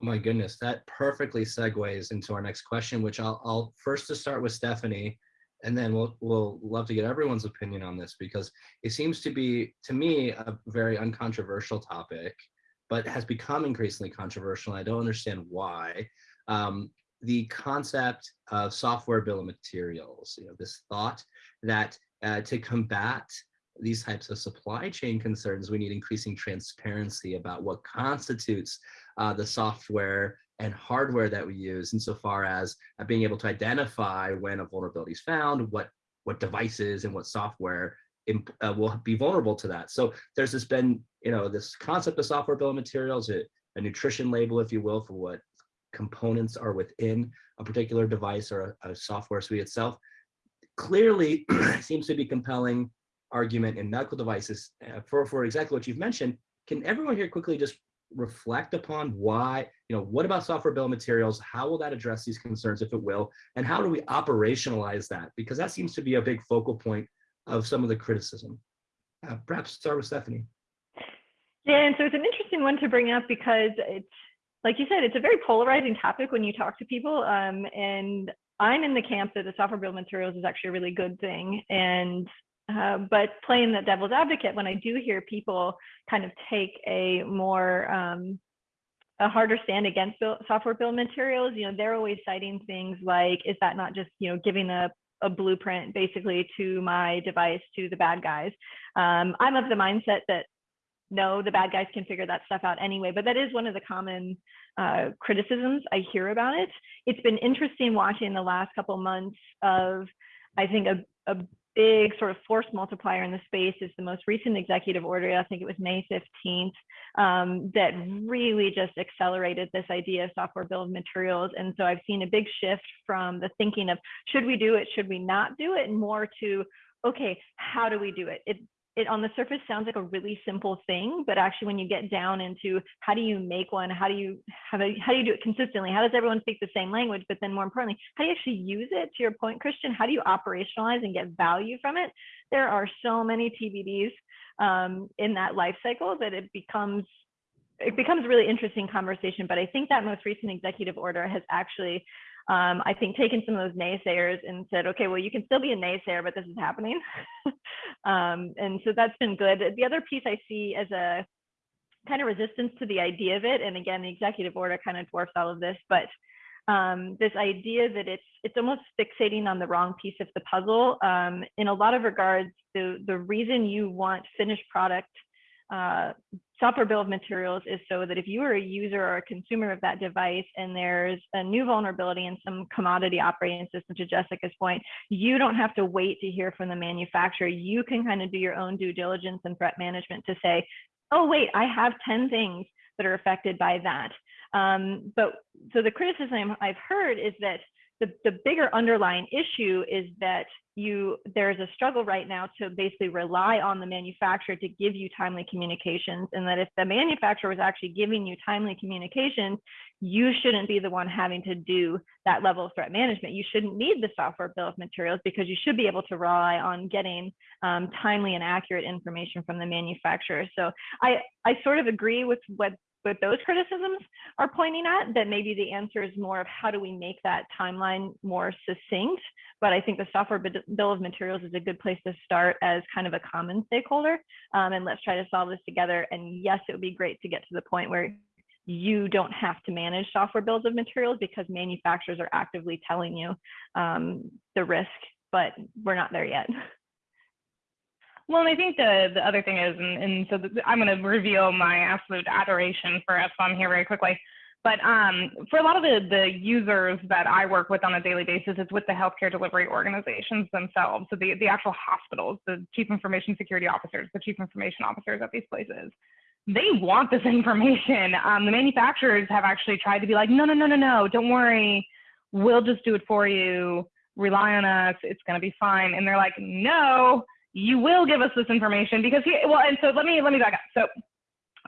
A: My goodness, that perfectly segues into our next question, which I'll, I'll first to start with Stephanie, and then we'll we'll love to get everyone's opinion on this because it seems to be to me a very uncontroversial topic, but has become increasingly controversial. And I don't understand why. Um, the concept of software bill of materials, you know, this thought that uh, to combat these types of supply chain concerns, we need increasing transparency about what constitutes uh, the software and hardware that we use insofar as uh, being able to identify when a vulnerability is found, what, what devices and what software uh, will be vulnerable to that. So there's this been, you know, this concept of software bill of materials, a, a nutrition label, if you will, for what components are within a particular device or a, a software suite itself. Clearly seems to be compelling argument in medical devices uh, for, for exactly what you've mentioned. Can everyone here quickly just reflect upon why, you know, what about software bill of materials? How will that address these concerns if it will? And how do we operationalize that? Because that seems to be a big focal point of some of the criticism. Uh, perhaps start with Stephanie.
E: Yeah, and so it's an interesting one to bring up because it's like you said, it's a very polarizing topic when you talk to people. Um, and I'm in the camp that the software bill materials is actually a really good thing. And uh, but playing the devil's advocate, when I do hear people kind of take a more um, a harder stand against bill, software bill materials, you know, they're always citing things like, is that not just you know giving a a blueprint basically to my device to the bad guys? Um, I'm of the mindset that no, the bad guys can figure that stuff out anyway. But that is one of the common uh, criticisms I hear about it. It's been interesting watching the last couple months of, I think, a, a big sort of force multiplier in the space is the most recent executive order. I think it was May 15th um, that really just accelerated this idea of software bill of materials. And so I've seen a big shift from the thinking of should we do it, should we not do it, and more to okay, how do we do it? It it on the surface sounds like a really simple thing, but actually when you get down into how do you make one, how do you do you, how do you do it consistently? How does everyone speak the same language? But then more importantly, how do you actually use it? To your point, Christian, how do you operationalize and get value from it? There are so many TBDs um, in that life cycle that it becomes it becomes a really interesting conversation. But I think that most recent executive order has actually um, I think taken some of those naysayers and said, okay, well, you can still be a naysayer, but this is happening. um, and so that's been good. The other piece I see as a kind of resistance to the idea of it, and again, the executive order kind of dwarfs all of this, but um, this idea that it's it's almost fixating on the wrong piece of the puzzle. Um, in a lot of regards, the the reason you want finished product uh, software bill of materials is so that if you are a user or a consumer of that device and there's a new vulnerability in some commodity operating system to Jessica's point, you don't have to wait to hear from the manufacturer. You can kind of do your own due diligence and threat management to say, oh, wait, I have 10 things that are affected by that. Um, but so the criticism I've heard is that the, the bigger underlying issue is that you there's a struggle right now to basically rely on the manufacturer to give you timely communications and that if the manufacturer was actually giving you timely communications you shouldn't be the one having to do that level of threat management. You shouldn't need the software bill of materials because you should be able to rely on getting um, timely and accurate information from the manufacturer. So i i sort of agree with what what those criticisms are pointing at, that maybe the answer is more of how do we make that timeline more succinct. But I think the software bill of materials is a good place to start as kind of a common stakeholder. Um, and let's try to solve this together. And yes, it would be great to get to the point where you don't have to manage software bills of materials because manufacturers are actively telling you um, the risk, but we're not there yet.
F: Well, and I think the the other thing is, and, and so the, I'm going to reveal my absolute adoration for SBOM here very quickly. But um, for a lot of the, the users that I work with on a daily basis, it's with the healthcare delivery organizations themselves. So the, the actual hospitals, the chief information security officers, the chief information officers at these places, they want this information. Um, the manufacturers have actually tried to be like, no, no, no, no, no, don't worry. We'll just do it for you. Rely on us. It's going to be fine. And they're like, no, you will give us this information because he, well, and so let me, let me back up. So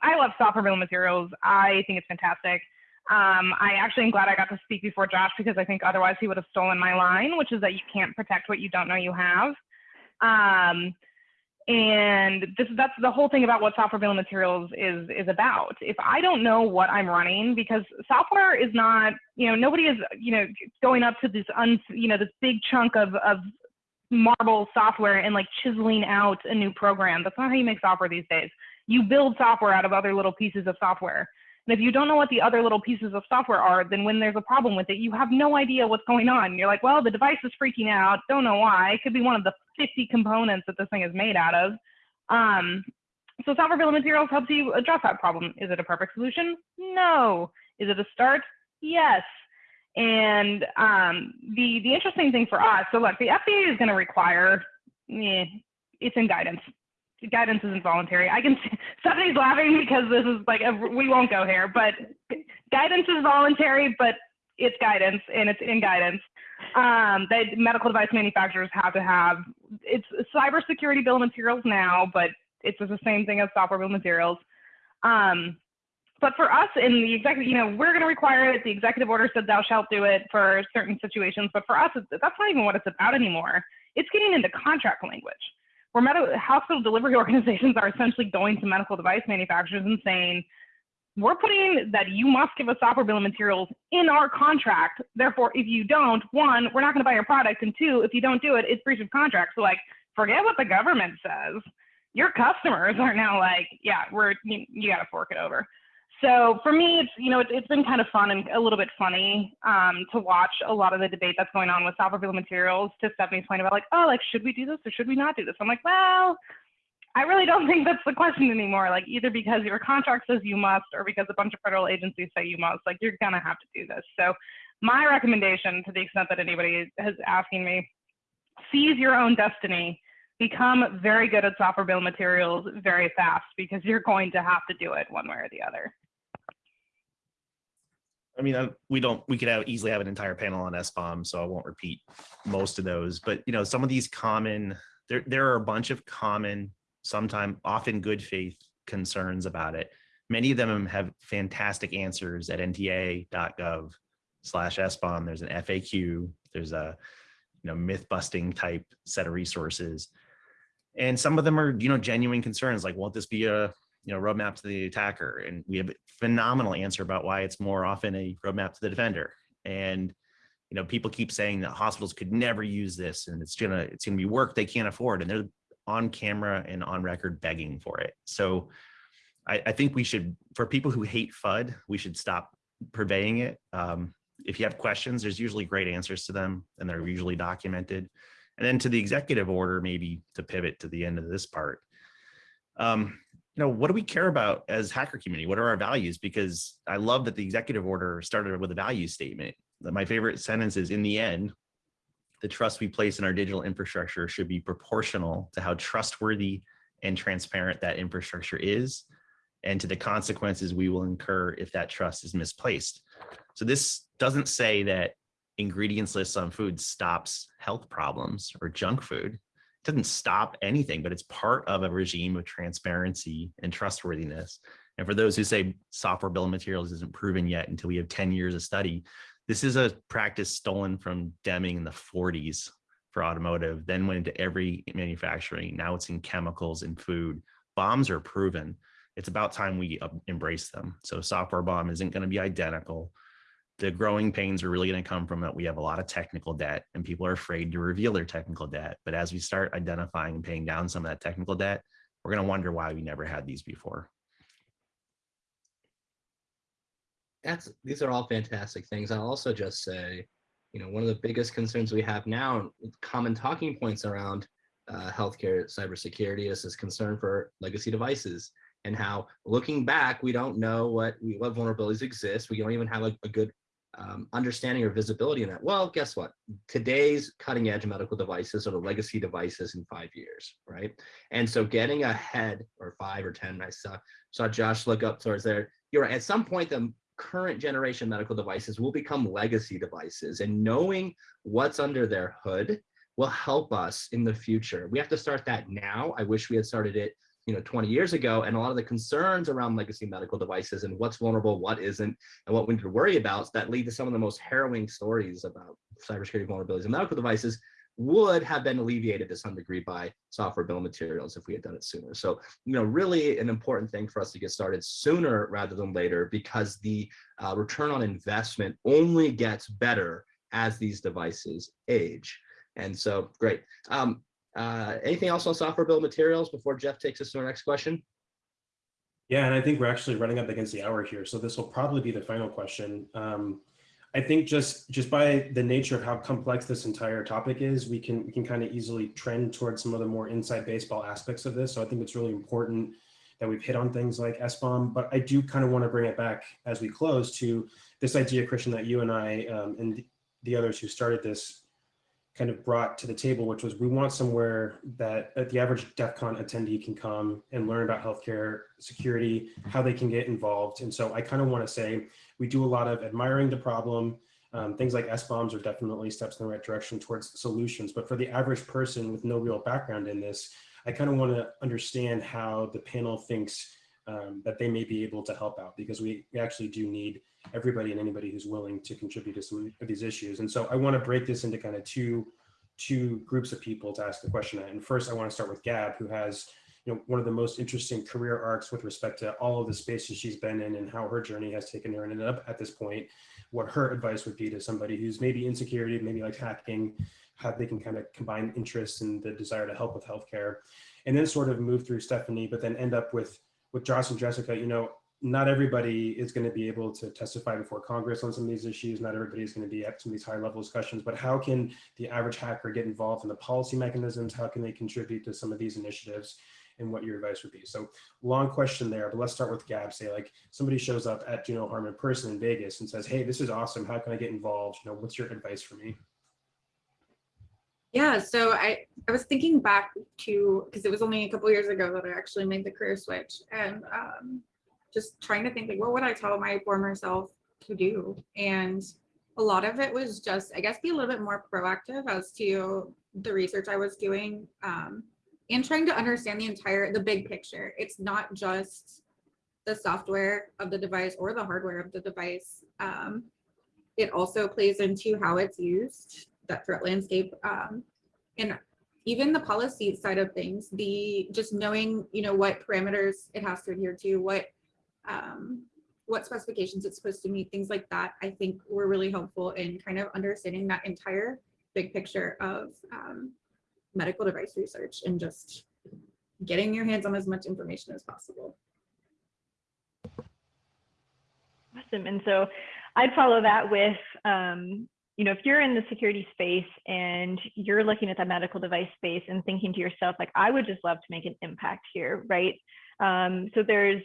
F: I love software bill materials. I think it's fantastic. Um, I actually am glad I got to speak before Josh because I think otherwise he would have stolen my line, which is that you can't protect what you don't know you have. Um, and this that's the whole thing about what software bill materials is is about. If I don't know what I'm running, because software is not, you know, nobody is, you know, going up to this un, you know, this big chunk of of marble software and like chiseling out a new program. That's not how you make software these days. You build software out of other little pieces of software. And if you don't know what the other little pieces of software are, then when there's a problem with it, you have no idea what's going on. You're like, well, the device is freaking out. Don't know why. It could be one of the 50 components that this thing is made out of. Um, so software bill of materials helps you address that problem. Is it a perfect solution? No. Is it a start? Yes. And um, the the interesting thing for us, so look, the FDA is going to require, eh, it's in guidance. Guidance isn't voluntary. I can Stephanie's laughing because this is like a, we won't go here, but guidance is voluntary, but it's guidance and it's in guidance. Um, that medical device manufacturers have to have it's cybersecurity bill of materials now, but it's the same thing as software bill of materials. Um, But for us in the executive, you know, we're going to require it. The executive order said thou shalt do it for certain situations. But for us, that's not even what it's about anymore. It's getting into contract language where medical hospital delivery organizations are essentially going to medical device manufacturers and saying, we're putting that you must give us of materials in our contract. Therefore, if you don't, one, we're not going to buy your product. And two, if you don't do it, it's breach of contract. So like, forget what the government says. Your customers are now like, yeah, we're, you, you got to fork it over. So for me, it's, you know, it, it's been kind of fun and a little bit funny um, to watch a lot of the debate that's going on with software bill materials to Stephanie's point about like, oh, like, should we do this or should we not do this? I'm like, well, I really don't think that's the question anymore. Like either because your contract says you must or because a bunch of federal agencies say you must, like you're gonna have to do this. So my recommendation to the extent that anybody is asking me, seize your own destiny, become very good at software bill materials very fast because you're going to have to do it one way or the other.
C: I mean, we don't, we could have easily have an entire panel on SBOM, so I won't repeat most of those, but you know, some of these common, there, there are a bunch of common, sometimes often good faith concerns about it. Many of them have fantastic answers at ntia.gov slash SBOM. There's an FAQ, there's a, you know, myth busting type set of resources. And some of them are, you know, genuine concerns like, won't this be a, you know, roadmap to the attacker. And we have a phenomenal answer about why it's more often a roadmap to the defender. And, you know, people keep saying that hospitals could never use this and it's gonna, it's gonna be work they can't afford. And they're on camera and on record begging for it. So I, I think we should, for people who hate FUD, we should stop purveying it. Um, if you have questions, there's usually great answers to them and they're usually documented. And then to the executive order, maybe to pivot to the end of this part. Um, you know, what do we care about as hacker community? What are our values? Because I love that the executive order started with a value statement. My favorite sentence is in the end, the trust we place in our digital infrastructure should be proportional to how trustworthy and transparent that infrastructure is and to the consequences we will incur if that trust is misplaced. So this doesn't say that ingredients lists on food stops health problems or junk food doesn't stop anything, but it's part of a regime of transparency and trustworthiness. And for those who say software bill of materials isn't proven yet until we have 10 years of study, this is a practice stolen from Deming in the 40s for automotive, then went into every manufacturing. Now it's in chemicals and food. BOMs are proven. It's about time we uh, embrace them. So software BOM isn't going to be identical the growing pains are really going to come from that we have a lot of technical debt and people are afraid to reveal their technical debt. But as we start identifying and paying down some of that technical debt, we're going to wonder why we never had these before.
A: That's these are all fantastic things. I'll also just say, you know, one of the biggest concerns we have now, common talking points around uh, healthcare cybersecurity is this concern for legacy devices and how looking back, we don't know what, what vulnerabilities exist. We don't even have a, a good um, understanding or visibility in that? Well, guess what? Today's cutting edge medical devices are the legacy devices in five years, right? And so getting ahead or five or 10, I saw, saw Josh look up towards there. You're right, at some point, the current generation medical devices will become legacy devices and knowing what's under their hood will help us in the future. We have to start that now. I wish we had started it you know 20 years ago and a lot of the concerns around legacy medical devices and what's vulnerable what isn't and what we need to worry about that lead to some of the most harrowing stories about cybersecurity vulnerabilities in medical devices would have been alleviated to some degree by software bill of materials if we had done it sooner. So you know really an important thing for us to get started sooner rather than later because the uh, return on investment only gets better as these devices age. And so great. Um, uh, anything else on software bill materials before Jeff takes us to our next question?
B: Yeah, and I think we're actually running up against the hour here, so this will probably be the final question. Um, I think just just by the nature of how complex this entire topic is, we can we can kind of easily trend towards some of the more inside baseball aspects of this. So I think it's really important that we've hit on things like SBOM, but I do kind of want to bring it back as we close to this idea, Christian, that you and I um, and the others who started this kind of brought to the table, which was we want somewhere that the average DEF CON attendee can come and learn about healthcare security, how they can get involved. And so I kind of want to say we do a lot of admiring the problem. Um, things like SBOMs are definitely steps in the right direction towards solutions. But for the average person with no real background in this, I kind of want to understand how the panel thinks um, that they may be able to help out because we actually do need everybody and anybody who's willing to contribute to some of these issues. And so I want to break this into kind of two two groups of people to ask the question. And first, I want to start with Gab, who has you know one of the most interesting career arcs with respect to all of the spaces she's been in and how her journey has taken her and ended up at this point. What her advice would be to somebody who's maybe insecurity, maybe like hacking, how they can kind of combine interests and the desire to help with healthcare, and then sort of move through Stephanie, but then end up with with Josh and Jessica. You know, not everybody is going to be able to testify before Congress on some of these issues. Not everybody is going to be at some of these high level discussions, but how can the average hacker get involved in the policy mechanisms? How can they contribute to some of these initiatives? And what your advice would be. So long question there, but let's start with Gab. Say like somebody shows up at Do No Harm in person in Vegas and says, hey, this is awesome. How can I get involved? You know, what's your advice for me?
D: Yeah, so I, I was thinking back to, because it was only a couple years ago that I actually made the career switch and um, just trying to think like, what would I tell my former self to do? And a lot of it was just, I guess, be a little bit more proactive as to the research I was doing um, and trying to understand the entire, the big picture. It's not just the software of the device or the hardware of the device. Um, it also plays into how it's used that threat landscape um, and even the policy side of things, the just knowing, you know, what parameters it has to adhere to, what um, what specifications it's supposed to meet, things like that, I think were really helpful in kind of understanding that entire big picture of um, medical device research and just getting your hands on as much information as possible.
E: Awesome. And so I'd follow that with, um, you know, if you're in the security space and you're looking at the medical device space and thinking to yourself, like, I would just love to make an impact here, right? Um, so there's,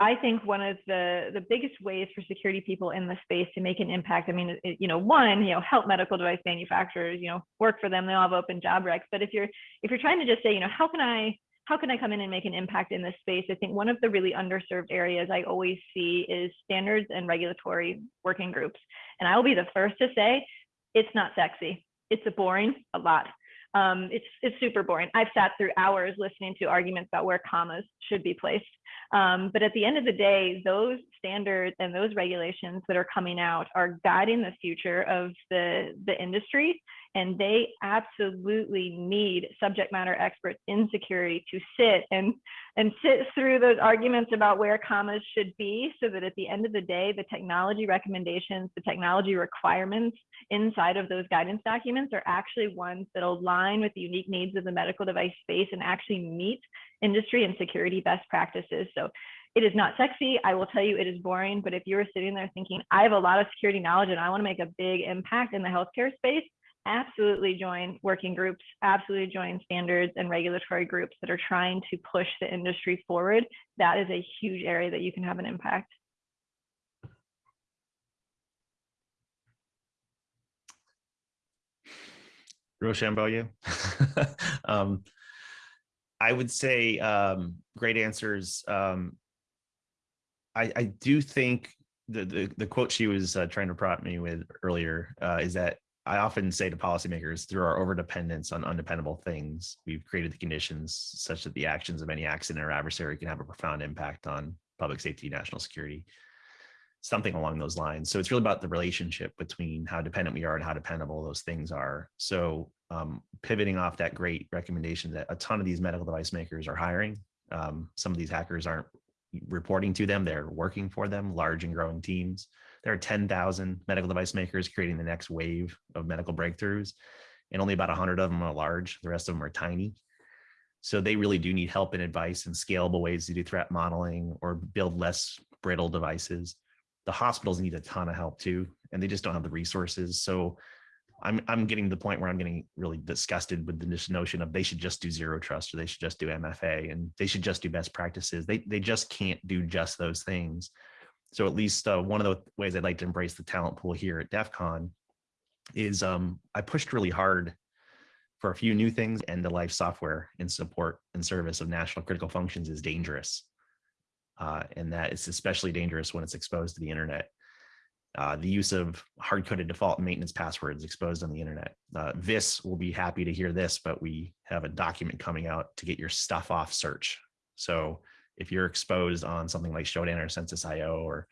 E: I think one of the the biggest ways for security people in the space to make an impact. I mean, it, you know, one, you know, help medical device manufacturers, you know, work for them. They all have open job recs. But if you're if you're trying to just say, you know, how can I how can I come in and make an impact in this space? I think one of the really underserved areas I always see is standards and regulatory working groups. And I will be the first to say, it's not sexy. It's a boring a lot. Um, it's it's super boring. I've sat through hours listening to arguments about where commas should be placed. Um, but at the end of the day, those standards and those regulations that are coming out are guiding the future of the, the industry. And they absolutely need subject matter experts in security to sit and, and sit through those arguments about where commas should be so that at the end of the day, the technology recommendations, the technology requirements inside of those guidance documents are actually ones that align with the unique needs of the medical device space and actually meet industry and security best practices. So it is not sexy. I will tell you it is boring, but if you're sitting there thinking, I have a lot of security knowledge and I want to make a big impact in the healthcare space, absolutely join working groups, absolutely join standards and regulatory groups that are trying to push the industry forward. That is a huge area that you can have an impact.
C: Rochambeau, um, I would say um, great answers. Um, I, I do think the, the, the quote she was uh, trying to prompt me with earlier uh, is that I often say to policymakers through our overdependence on undependable things, we've created the conditions such that the actions of any accident or adversary can have a profound impact on public safety, national security, something along those lines. So it's really about the relationship between how dependent we are and how dependable those things are. So um, pivoting off that great recommendation that a ton of these medical device makers are hiring. Um, some of these hackers aren't reporting to them, they're working for them, large and growing teams. There are 10,000 medical device makers creating the next wave of medical breakthroughs, and only about 100 of them are large. The rest of them are tiny. So they really do need help and advice and scalable ways to do threat modeling or build less brittle devices. The hospitals need a ton of help too, and they just don't have the resources. So I'm I'm getting to the point where I'm getting really disgusted with this notion of they should just do zero trust or they should just do MFA and they should just do best practices. They they just can't do just those things. So at least uh, one of the ways I'd like to embrace the talent pool here at DEF CON is um, I pushed really hard for a few new things and the life software in support and service of national critical functions is dangerous. Uh, and that it's especially dangerous when it's exposed to the internet. Uh, the use of hard-coded default maintenance passwords exposed on the internet. Uh, VIS will be happy to hear this, but we have a document coming out to get your stuff off search. So if you're exposed on something like Shodan or Censys.io or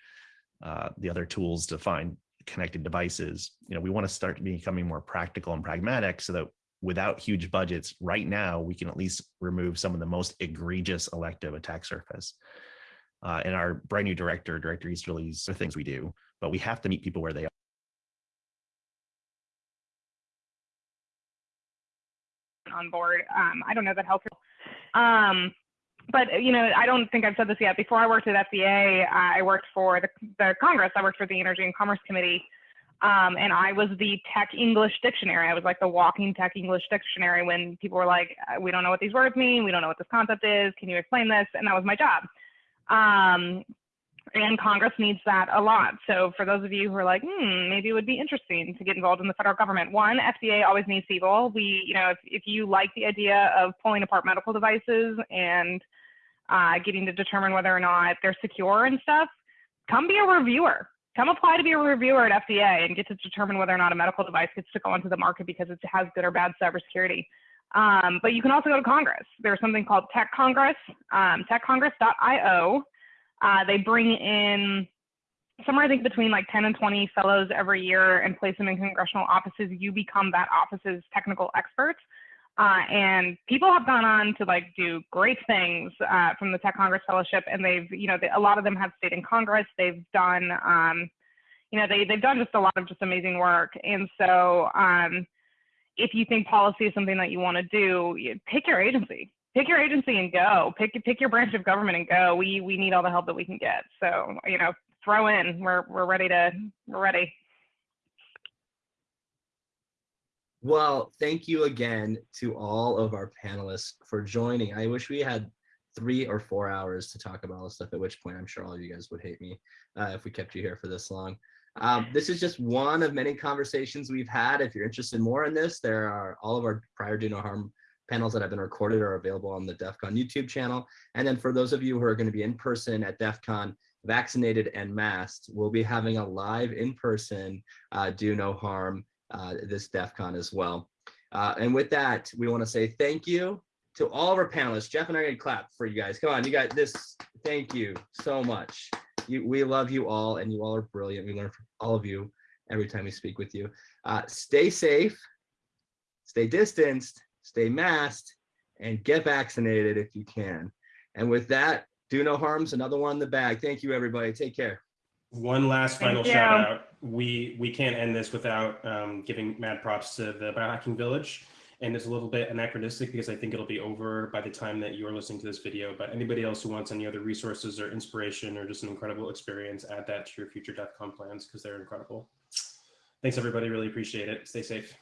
C: uh, the other tools to find connected devices, you know, we want to start becoming more practical and pragmatic so that without huge budgets right now, we can at least remove some of the most egregious elective attack surface. Uh, and our brand new director, Director Easterly's, are things we do, but we have to meet people where they are.
F: on board. Um, I don't know that health. Um, but you know, I don't think I've said this yet. Before I worked at FDA, I worked for the, the Congress. I worked for the Energy and Commerce Committee, um, and I was the tech English dictionary. I was like the walking tech English dictionary. When people were like, uh, "We don't know what these words mean. We don't know what this concept is. Can you explain this?" And that was my job. Um, and Congress needs that a lot. So for those of you who are like, hmm, maybe it would be interesting to get involved in the federal government. One, FDA always needs people. We, you know, if, if you like the idea of pulling apart medical devices and uh, getting to determine whether or not they're secure and stuff, come be a reviewer. Come apply to be a reviewer at FDA and get to determine whether or not a medical device gets to go onto the market because it has good or bad cybersecurity. Um, but you can also go to Congress. There's something called Tech Congress, um, techcongress.io. Uh, they bring in somewhere I think between like 10 and 20 fellows every year and place them in congressional offices. You become that office's technical expert. Uh, and people have gone on to like do great things uh, from the Tech Congress Fellowship, and they've, you know, they, a lot of them have stayed in Congress. They've done, um, you know, they they've done just a lot of just amazing work. And so, um, if you think policy is something that you want to do, you, pick your agency pick your agency and go. Pick pick your branch of government and go. We we need all the help that we can get. So you know, throw in. We're we're ready to we're ready.
A: Well, thank you again to all of our panelists for joining. I wish we had three or four hours to talk about all this stuff, at which point I'm sure all of you guys would hate me uh, if we kept you here for this long. Um, this is just one of many conversations we've had. If you're interested more in this, there are all of our prior do no harm panels that have been recorded are available on the DEF CON YouTube channel. And then for those of you who are going to be in person at DEF CON, vaccinated and masked, we'll be having a live in-person uh, do no harm uh, this DEF CON as well. Uh, and with that, we want to say thank you to all of our panelists. Jeff and I are going to clap for you guys. Come on, you got this. Thank you so much. You, we love you all and you all are brilliant. We learn from all of you every time we speak with you. Uh, stay safe, stay distanced, stay masked, and get vaccinated if you can. And with that, do no harms, another one in the bag. Thank you, everybody. Take care.
B: One last final shout out. We we can't end this without um, giving mad props to the Biohacking Village. And it's a little bit anachronistic because I think it'll be over by the time that you're listening to this video. But anybody else who wants any other resources or inspiration or just an incredible experience, add that to your future DEF CON plans because they're incredible. Thanks, everybody. Really appreciate it. Stay safe.